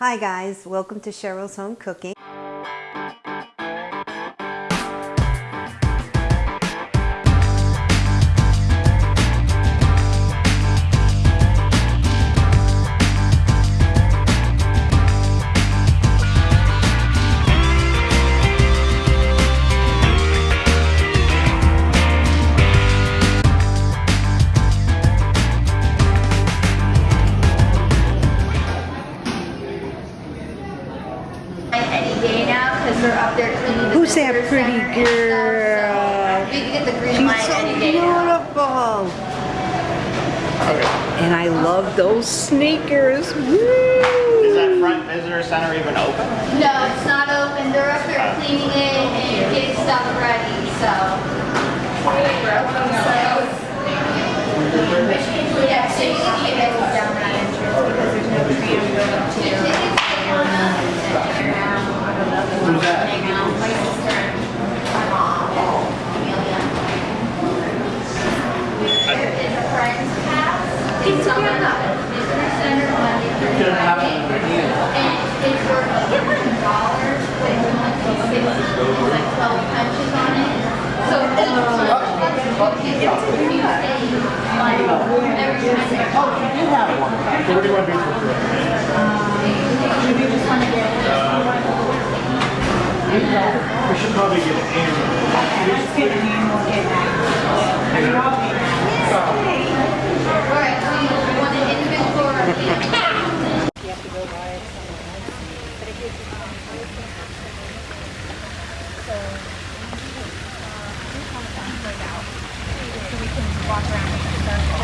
Hi guys, welcome to Cheryl's Home Cooking. Sneakers. Woo! Is that front visitor center even open? No, it's not open. They're up there oh. cleaning it and getting stuff ready. So. So. Yeah, so you can get it down that entrance because there's no tram going to. Who's that? Hang out. Monday through Couldn't have in the beginning. And it's worth, you get like a dollar, but it's only sixty, there's like twelve punches on it. So each punch, you get to use like, oh. every time Oh, you have one. So what do you want to do for free? Um, you just want to get. Uh, we should probably get an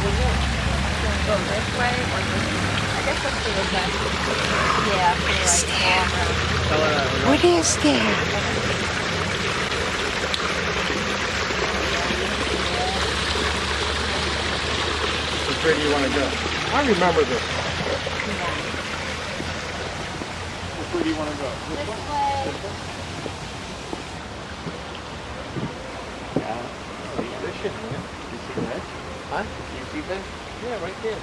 What is there? Which way do you want to go? I remember this. Which way do you want to go? This way. Yeah. Oh, yeah, this should, yeah. You see Can You see that? Yeah, right there.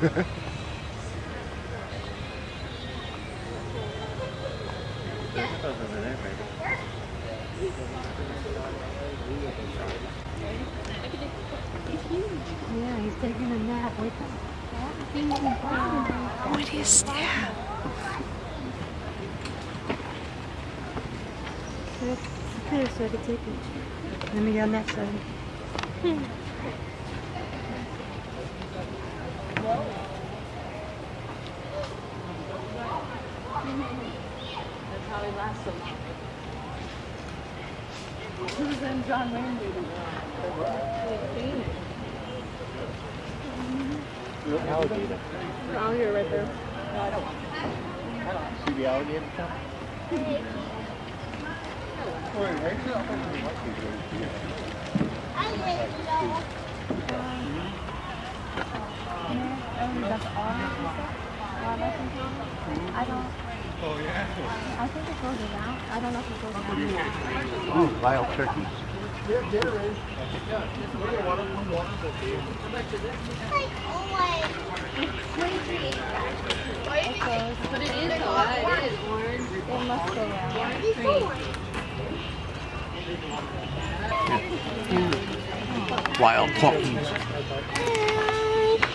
Yeah, he's taking a nap with him. Oh, what is that? Here, so I can take it. Let me go on that side. That's how he lasts so long. Who's in John Wayne movie? Alligator. Oh, you're right there. See the alligator? I don't. Oh, yeah. I think it goes around. I don't know if it goes around. Oh, wild turkeys. In. Like it is Wild pumpkins.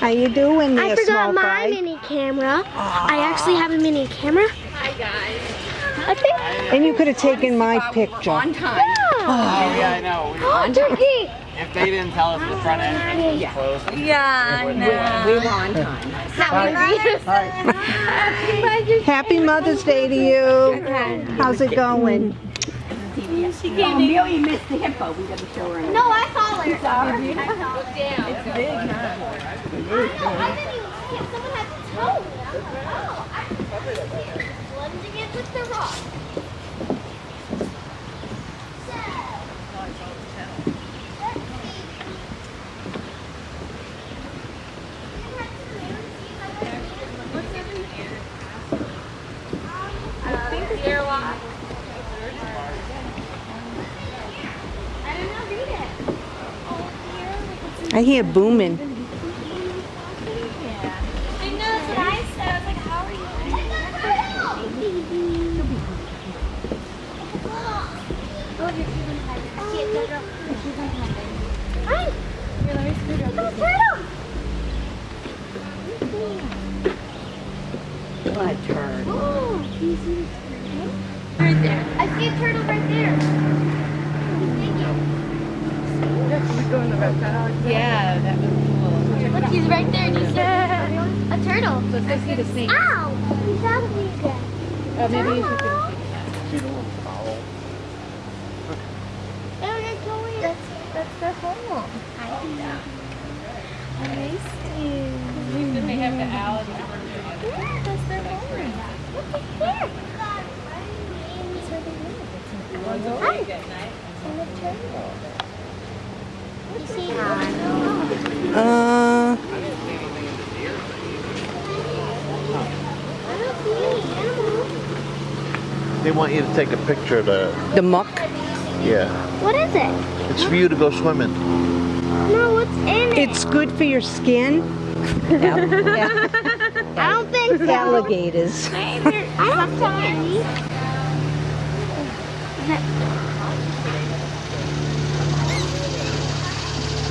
How you doing I forgot my fry? mini camera. Ah. I actually have a mini camera. Hi, guys. I. And you could have taken my picture. On time. Oh, yeah, I know. Oh, turkey. If they didn't tell us the front end was closed. Yeah, no. we were on time. Happy Mother's Day to you. How's it going? No, I saw her. Sorry. I saw her. It's big, huh? I I didn't even see it. Someone had to tow it. I was like, oh, I plunging it with the rock. I did not read it. I hear booming. I know that's what I said. I was like, how are you? Oh, you're even higher. I see it, Jojo. You're even higher. Hi. Here, let me scoot over. Look, turtle. What? Oh, do you see the turtle? Right there. I see a turtle right there. Thank you. Yeah, that was cool. Look, he's right there. Do you see a turtle? Let's go see the snake. Ow! He's out of me again. Oh, maybe you should See the little fowl. Oh, you're going. That's, that's their home. I know. I missed you. Then they have the owl. Yeah, that's their home. Look at there. That's where they live. Hi. And the turtle. You see? Uh, I don't see any animals. They want you to take a picture of the, the muck. yeah. What is it? It's for you to go swimming. No, what's in it? It's good for your skin. Yeah. I don't think so. Alligators. I don't see any.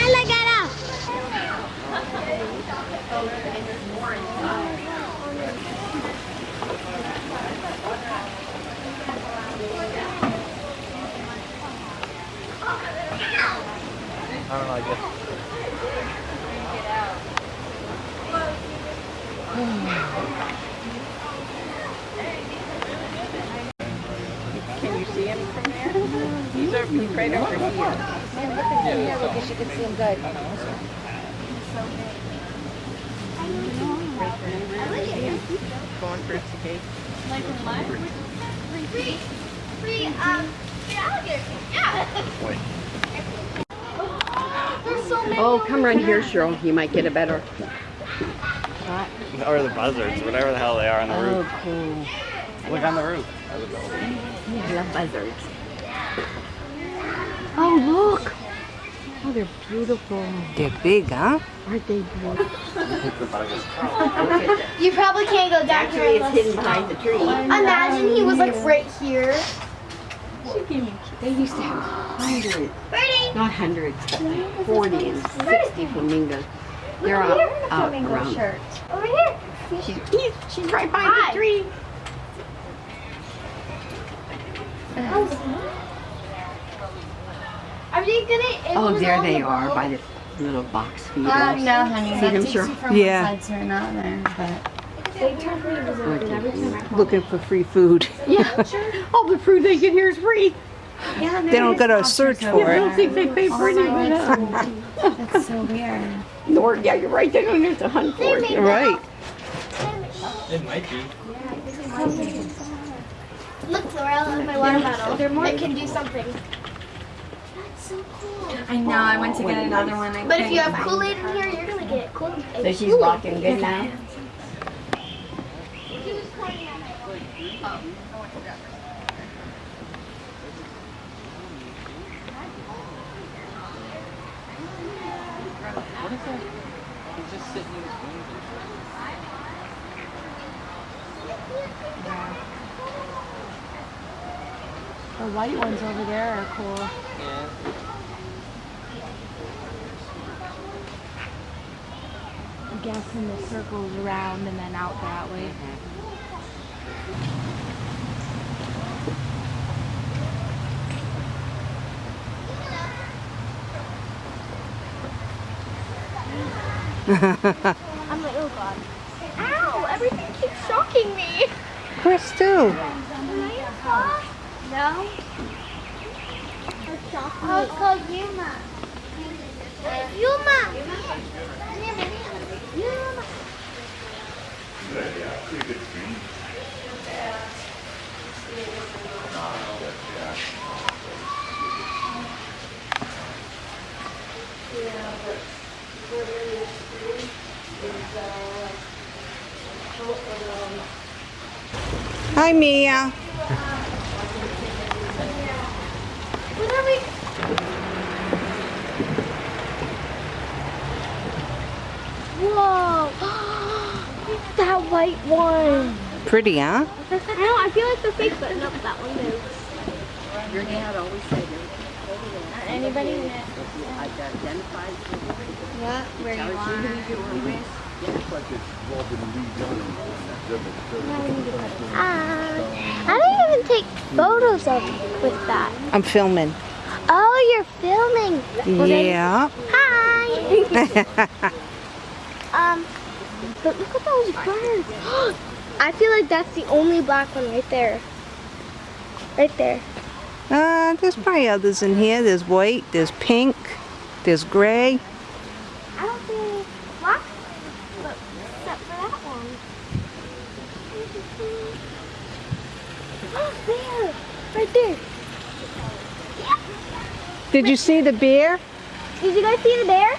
Alligator. I don't know, I guess. Can you see him from there? He's over, he's right over here. Man, look at him here because you can see him good. Going for its cake. Free, free, um, free alligator. Yeah. There's so many. Oh, come run here, Cheryl. You might get a better. shot. Or the buzzards, whatever the hell they are on the oh, roof. cool. Look on the roof. I love buzzards. Oh, look. Oh, they're beautiful. They're big, huh? Aren't they beautiful? You probably can't go down Actually, here it's hidden behind the tree. Imagine he was like right here. They used to have hundreds, Birdie. Not hundreds, but like 40 and 60 flamingos. They're Look out, here in the out flamingo around. shirt. Over here. She's, she's right behind Hi. the tree. Are they gonna? Oh, there they the are boat? by the little box feeders. Um, no, honey. See that them, takes sure? you from Yeah. one side to another. But Looking for free food. Yeah. All the food they get here is free. Yeah, They don't gotta search for I it. don't think they pay for any of it. That's so weird. Nor, yeah, you're right. They don't have to hunt for They it. made Right. It might be. Look, Laurel, in my water bottle. It can do something. That's so cool. I know. I went to get another one. I But if you have Kool-Aid in here, you're gonna get Kool-Aid. So she's walking good now? What is that? He's just sitting in his wings. The white ones over there are cool. Yeah. guess, and the circles around and then out that way. I'm like, oh god. Ow! Everything keeps shocking me. Chris too. No. Oh, it's called Yuma. Yuma. Yuma. Hi, Mia. What are we? Whoa! That white one. Pretty, huh? I know. I feel like they're fake, but no, that one moves. Your dad always said Anybody? What? Where you tells you who you were with. Uh, I didn't even take photos of with that. I'm filming. Oh, you're filming. Well, then- Yeah. Hi. um, but look at those birds. I feel like that's the only black one right there. Right there. Uh, there's probably others in here. There's white, there's pink, there's gray. I don't see any black, but except for that one. Oh, there, right there. Did you see the bear? Did you guys see the bear?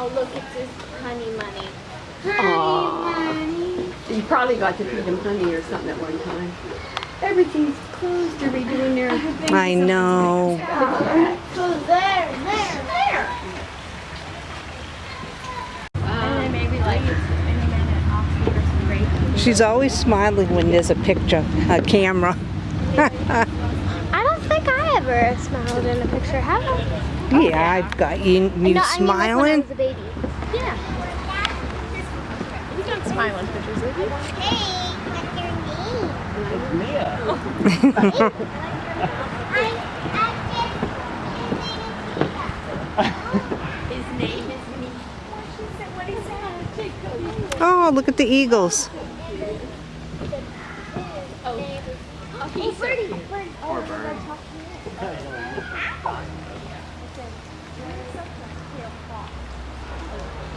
Oh, look, it's his honey money. Honey money. You probably got to feed them honey or something at one time. Everything's closed. They're redoing their I know. So there, there, there. And maybe like any minute Oxford or some great. She's always smiling when there's a picture, a camera. I don't think I ever smiled in a picture, have I? Yeah, I've got you, you No, I mean, like when I smiling. was a baby. Yeah. You don't smile in pictures, do you? Hey, what's your name? Mia. His name is me. Oh, look at the eagles. Oh, birdie, birdie. Oh, bird.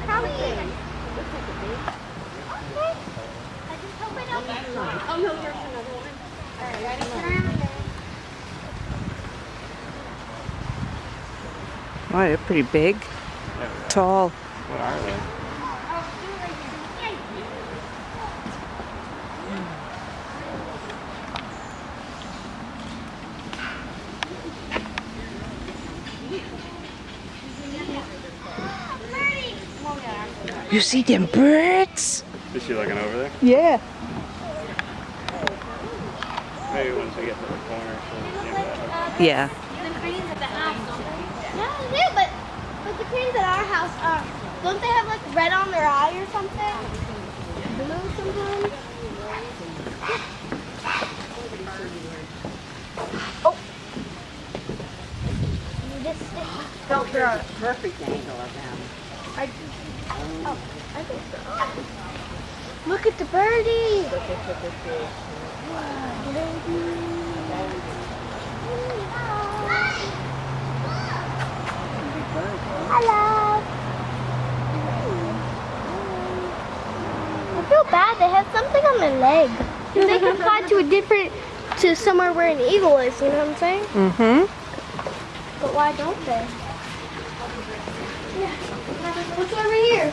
Probably. Okay. I just hope I don't get Oh no, there's another one. Alright, ready? Around there. Oh, they're pretty big. Tall. What are they? You see them birds? Is she looking over there? Yeah. Maybe once we get to the corner, she'll. Yeah. The cranes at the house don't No, they do, but, but the cranes at our house, uh, don't they have like red on their eye or something? Blue sometimes? Oh! This stick. Felt the perfect angle of them. Oh, I think so. Look at the birdie! Hello. I feel bad. They have something on their leg. They can fly to a different, to somewhere where an eagle is. You know what I'm saying? Mm-hmm. But why don't they? Yeah. What's over here?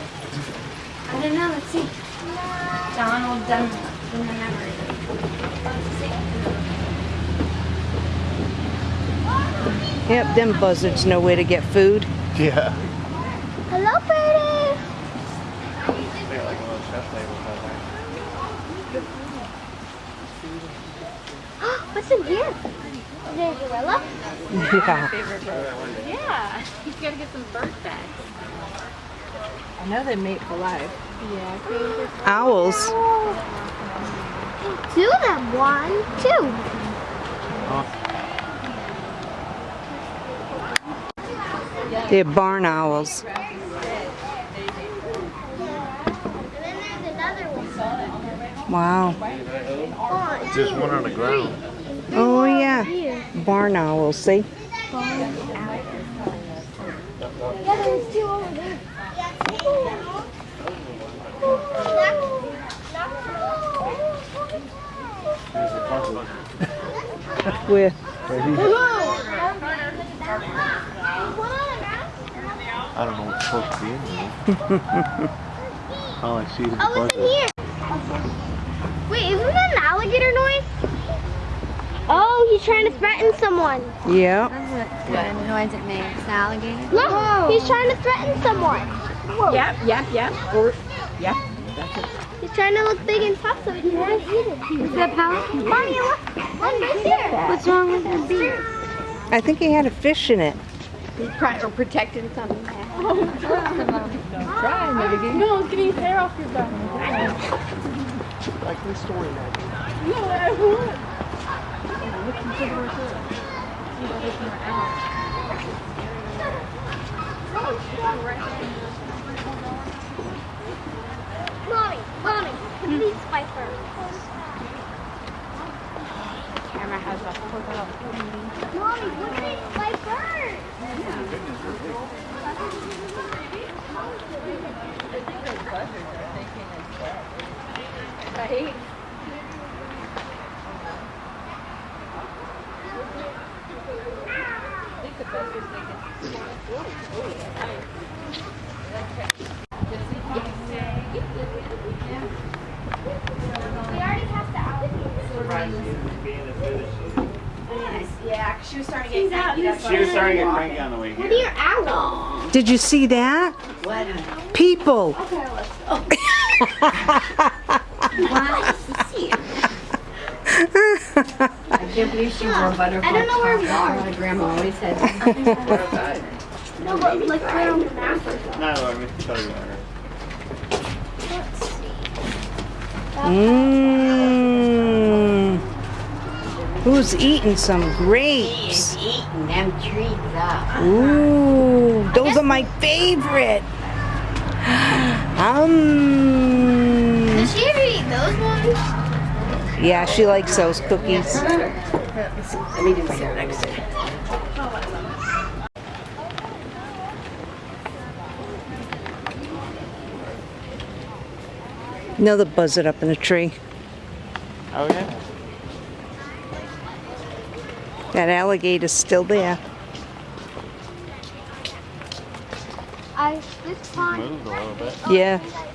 I don't know. Let's see. Donald Dun in the memory. Yep, them buzzards know where to get food. Yeah. Hello, birdie. They got like a little chef table out there. What's in here? Is there a gorilla? Yeah. Yeah. He's got to get some bird back. I know they mate for life. Yeah. Owls. Two of them. One, two. They're barn owls. And then there's another one. Wow. Oh, Just one on the ground. Oh yeah. here. Barn owls, see? Yeah, there's two over there. Where? I don't know what's supposed to be in there. All I see is a Oh, bunch it's in here. Wait, isn't that an alligator noise? Oh, he's trying to threaten someone. Yeah. That's what noise it makes? An alligator? Look, he's trying to threaten someone. Yep, yep, yep. Or, yep. He's trying to look big and tough so he can eat it. Is that power? Mommy, look. One right there. What's wrong with the beard? I think he had a fish in it. He's trying, or protecting something. Oh, try, maybe oh, get No, it's getting his hair off your back. Like restoring that. No, I would. Mommy, mommy, look at these vipers. camera has a photo. Mommy, look at these vipers. Right? We already have the alligators. Yeah, she was starting to get She was starting to get cranky on the way What are your owls? Did you see that? What? People. I can't believe she wore a butterfly. I don't know where we are. My grandma always had. No, but like we're on the map or something. No, let me tell you about her. Mmm. Who's eating some grapes? eating them trees up. Ooh, those are my favorite. Um. Does she ever eat those ones? Yeah, she likes those cookies. Let me do my next. Another buzzard up in a tree. Oh yeah? That alligator's still there. I this pond. Moved a little bit. Yeah.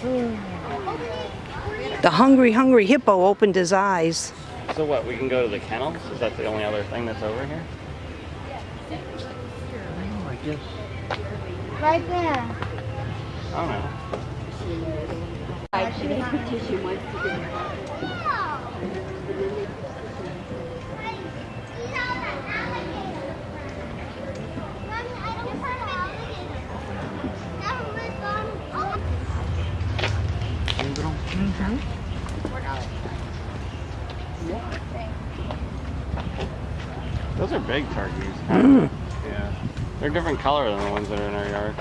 The hungry, hungry hippo opened his eyes. So what, we can go to the kennels? Is that the only other thing that's over here? I guess. Right there. I don't know. She needs her tissue once to do Those are big turkeys. Yeah. They're different color than the ones that are in our yard.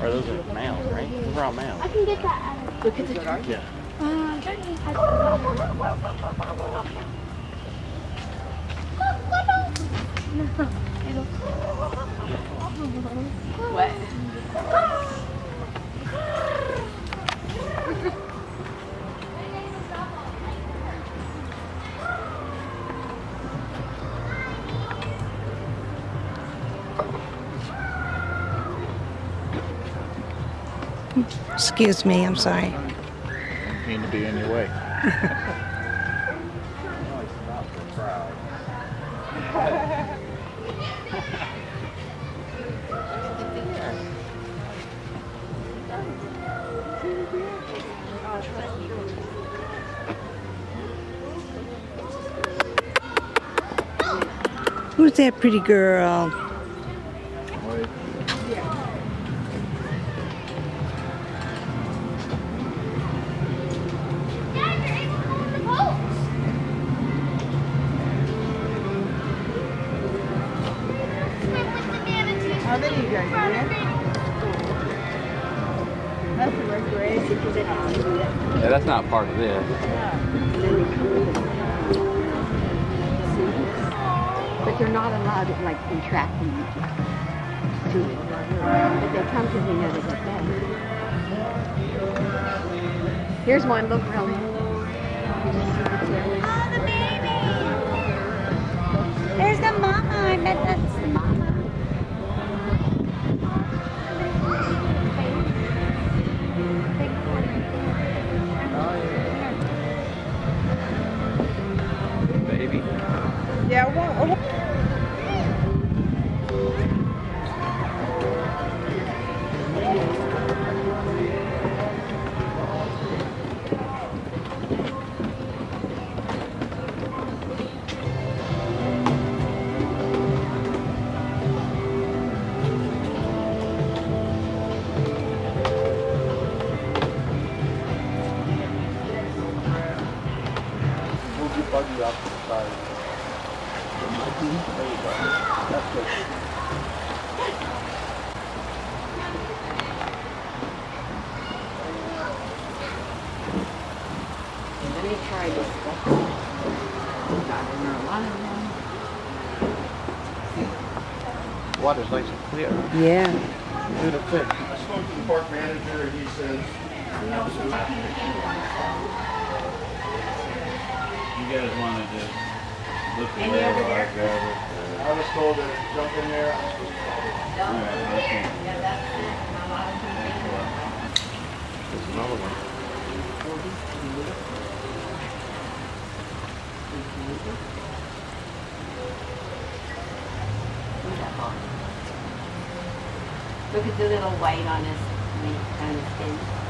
Or those are males, right? Those are all males. I can get that out of Look at the turkey. Yeah. What? Excuse me, I'm sorry. Didn't mean to be in your way. Who's that pretty girl? They're not allowed to like entrap them to it. If they come to the know they get fed. Here's one, look really. Oh, the baby. There's the mama. I bet that's the mama. Baby. Yeah, well, oh, Water's nice and clear. Yeah. Do the fish. I spoke to the park manager and he says, You guys want to just look at Any over there? I was told to jump in there. I was supposed There's another one. Look at the little white on his, on his skin.